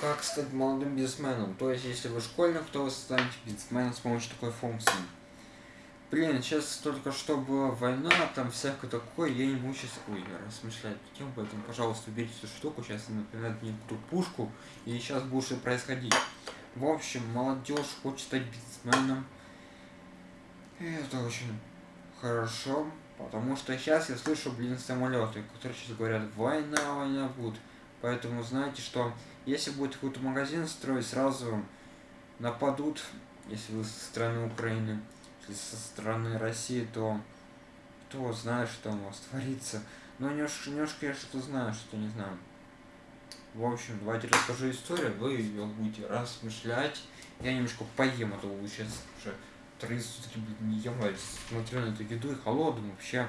как стать молодым бизнесменом. То есть, если вы школьник, то вы станете бизнесменом с помощью такой функции. Блин, сейчас только что была война, там всякое такое, я не могу сейчас, ой, размышлять тем, поэтому, пожалуйста, уберите эту штуку, сейчас я, например, мне ту пушку, и сейчас будет происходить. В общем, молодежь хочет стать бизнесменом, и это очень хорошо, потому что сейчас я слышу, блин, самолеты, которые сейчас говорят, война, война будет. Поэтому знаете, что если будет какой-то магазин строить, сразу нападут, если вы со стороны Украины со стороны России, то кто знает, что у вас творится. Но немножко, немножко я что-то знаю, что не знаю. В общем, давайте расскажу историю, вы ее будете размышлять. Я немножко поем, а то сейчас уже три сутки не ем, смотрю на эту еду и холодную вообще.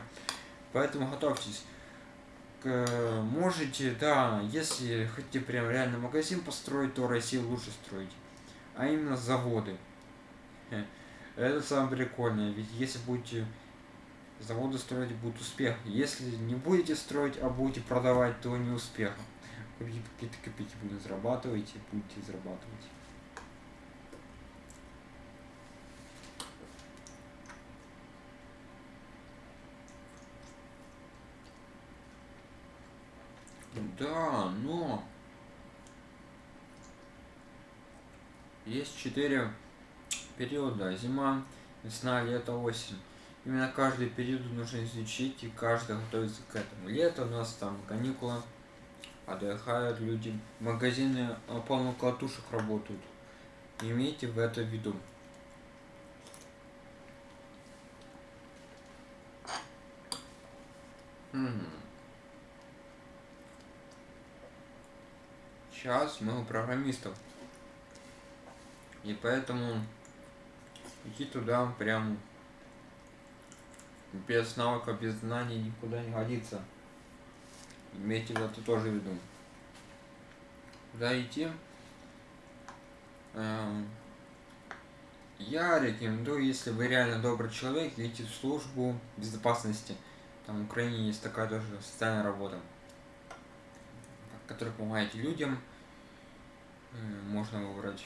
Поэтому готовьтесь. Можете, да, если хотите прям реально магазин построить, то Россию лучше строить. А именно заводы. Это самое прикольное, ведь если будете заводы строить, будет успех. Если не будете строить, а будете продавать, то не успех. Какие-то копейки будете зарабатывать, будете зарабатывать. Да, но есть четыре периода зима, весна, лето, осень. Именно каждый период нужно изучить и каждый готовится к этому. Лето у нас там каникулы, отдыхают люди, магазины а, полно катушек работают. Имейте в это в виду. Сейчас мы у программистов. И поэтому идти туда прям без навыка, без знаний никуда не годится. Имейте это тоже в виду. Куда идти? Эм, я рекомендую, если вы реально добрый человек, идти в службу безопасности. Там в Украине есть такая тоже социальная работа, которая помогает людям. Можно выбрать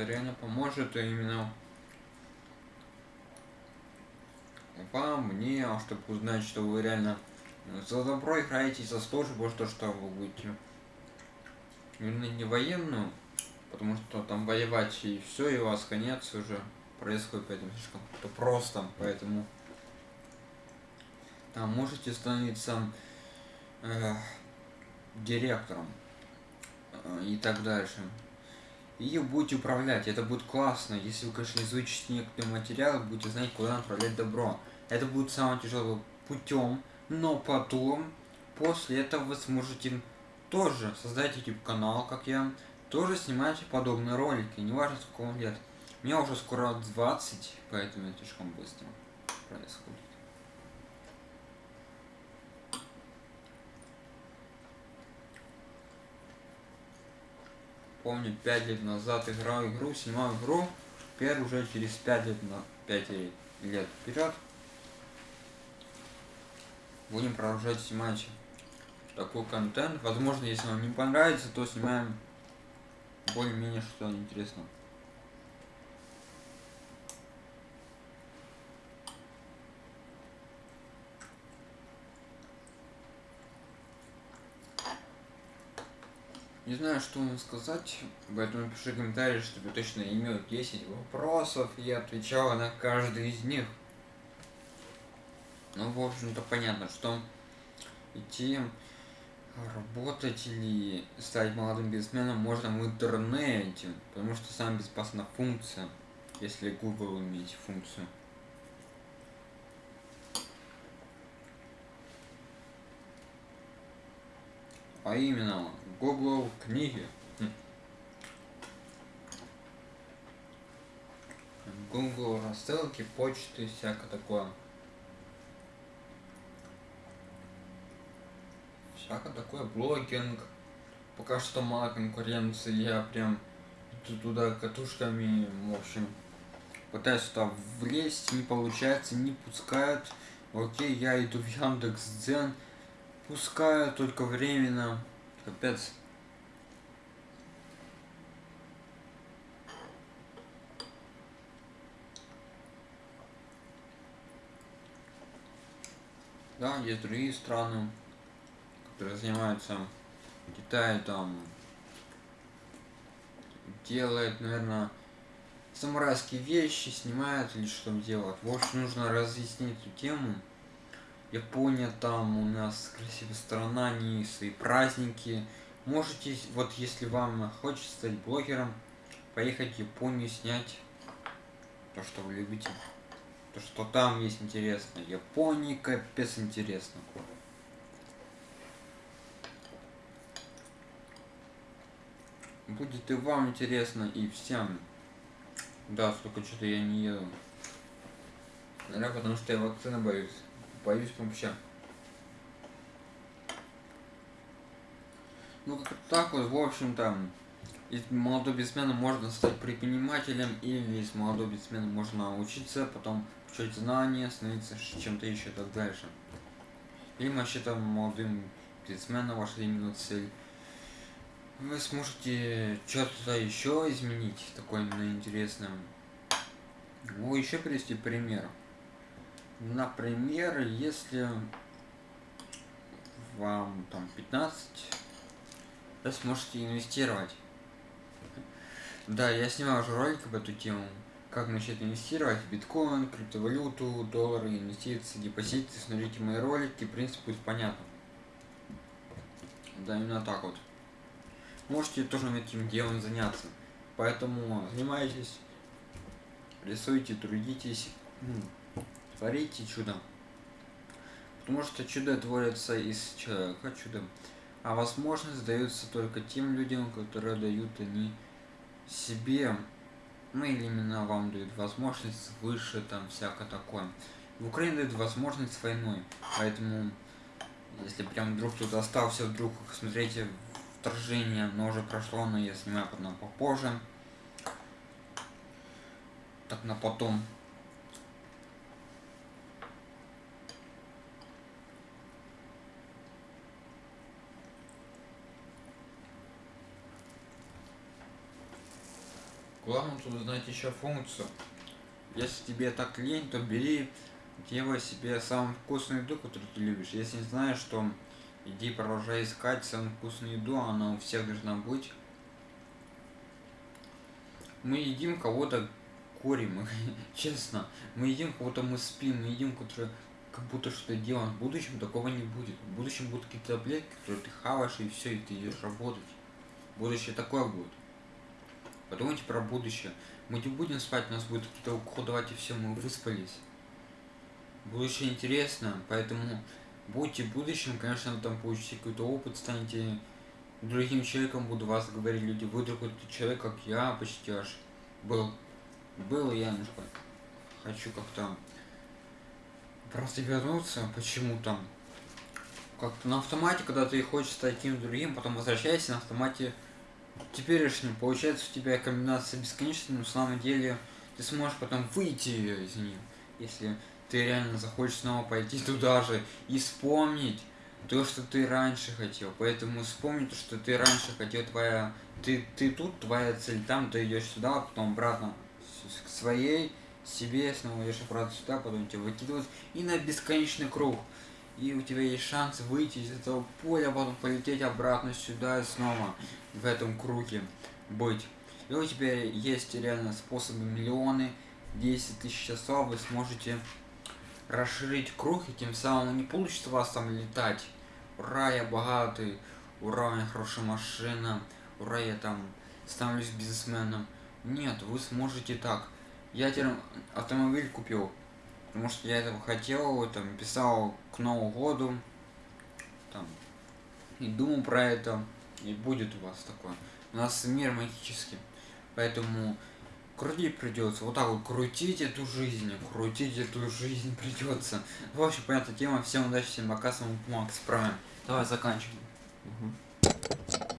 это реально поможет именно вам, мне, чтобы узнать, что вы реально за добро играете, за службу, что что вы будете именно не военную, потому что там воевать и все, и у вас конец уже происходит, поэтому слишком то просто, поэтому там можете становиться э, директором э, и так дальше и будете управлять. Это будет классно, если вы, конечно, изучите некоторые материалы, будете знать, куда направлять добро. Это будет самым тяжелым путем, но потом, после этого вы сможете тоже создать YouTube канал, как я, тоже снимать подобные ролики, неважно сколько вам лет. Мне уже скоро 20, поэтому это слишком быстро происходит. помню, 5 лет назад играл игру, снимал игру, теперь уже через 5 лет, на 5 лет вперед будем продолжать снимать такой контент. Возможно, если вам не понравится, то снимаем более-менее что-то интересное. Не знаю, что вам сказать, поэтому напиши комментарий, чтобы точно имел 10 вопросов, и я отвечал на каждый из них. Ну, в общем-то, понятно, что идти работать или стать молодым бизнесменом можно в интернете, потому что самая безопасная функция, если Google иметь функцию. А именно, Google книги. Google рассылки, почты, всякое такое. Всякое такое, блогинг. Пока что мало конкуренции, я прям туда катушками, в общем, пытаюсь туда влезть, не получается, не пускают. Окей, я иду в Яндекс Дзен, пускаю только временно. Капец. Да, есть другие страны, которые занимаются Китай там делает, наверное, самурайские вещи, снимает или что делает. В общем, нужно разъяснить эту тему. Япония там у нас красивая страна, не свои праздники. Можете, вот если вам хочется стать блогером, поехать в Японию снять то, что вы любите. То, что там есть интересно. Япония капец интересно. Будет и вам интересно, и всем. Да, столько что-то я не еду. Наверное, потому что я вакцины боюсь. Боюсь вообще. Ну, как так вот, в общем-то, из молодого бизнесмена можно стать предпринимателем, или из молодого бизнесмена можно учиться, потом получать знания, становиться чем-то еще и так дальше. Или мы считаем молодым бизнесменом ваша именно цель. Вы сможете что-то еще изменить, такое именно интересное. Ну, еще привести пример. Например, если вам там 15, вы сможете инвестировать. Да, я снимал уже ролик об эту тему как начать инвестировать в биткоин, криптовалюту, доллары, инвестиции, депозиты. Смотрите мои ролики, принцип будет понятно. Да, именно так вот. Можете тоже этим делом заняться. Поэтому занимайтесь, рисуйте, трудитесь, творите чудо. Потому что чудо творится из человека, чудо. А возможность дается только тем людям, которые дают они себе ну или именно вам дают возможность выше там всякое такое. В Украине дают возможность войной, поэтому если прям вдруг кто-то остался, вдруг смотрите вторжение, но уже прошло, но я снимаю потом попозже. Так на потом. Главное тут знать еще функцию. Если тебе так лень, то бери, делай себе самую вкусную еду, которую ты любишь. Если не знаешь, что иди продолжай искать самую вкусную еду, она у всех должна быть. Мы едим кого-то курим, честно. Мы едим кого-то мы спим, мы едим, который как будто что-то делаем. В будущем такого не будет. В будущем будут какие-то таблетки, которые ты хаваешь и все, и ты идешь работать. Будущее такое будет. Подумайте про будущее. Мы не будем спать, у нас будет какие-то уходовать и все, мы выспались. Будущее интересно, поэтому будьте будущим, конечно, там получите какой-то опыт, станете другим человеком, буду вас говорить люди, вы другой человек, как я, почти аж был. Был я немножко хочу как-то просто вернуться почему-то. Как-то на автомате, когда ты хочешь стать таким другим, потом возвращайся на автомате теперешнем получается у тебя комбинация бесконечная, но на самом деле ты сможешь потом выйти из нее, если ты реально захочешь снова пойти туда же и вспомнить то, что ты раньше хотел. Поэтому вспомни то, что ты раньше хотел, твоя... Ты, ты тут, твоя цель там, ты идешь сюда, а потом обратно к своей себе, снова идешь обратно сюда, потом тебя выкидывают и на бесконечный круг. И у тебя есть шанс выйти из этого поля, а потом полететь обратно сюда и снова в этом круге быть. И у тебя есть реально способы миллионы, 10 тысяч часов, вы сможете расширить круг, и тем самым не получится вас там летать. Ура, я богатый, ура, у меня хорошая машина, ура, я там становлюсь бизнесменом. Нет, вы сможете так. Я теперь автомобиль купил, потому что я этого хотел, там, писал к Новому году, там, и думал про это и будет у вас такое. У нас мир магический, поэтому крутить придется. Вот так вот крутить эту жизнь, крутить эту жизнь придется. В общем, понятная тема. Всем удачи, всем пока, с вами Макс Прайм. Давай заканчиваем.